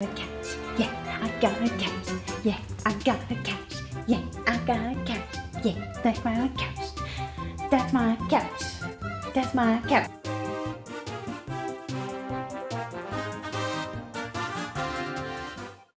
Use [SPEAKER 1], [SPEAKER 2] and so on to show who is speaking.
[SPEAKER 1] a couch. Yeah, I got a couch. Yeah, I got a couch. Yeah, I got a couch. Yeah, that's my couch. That's my couch. That's my couch.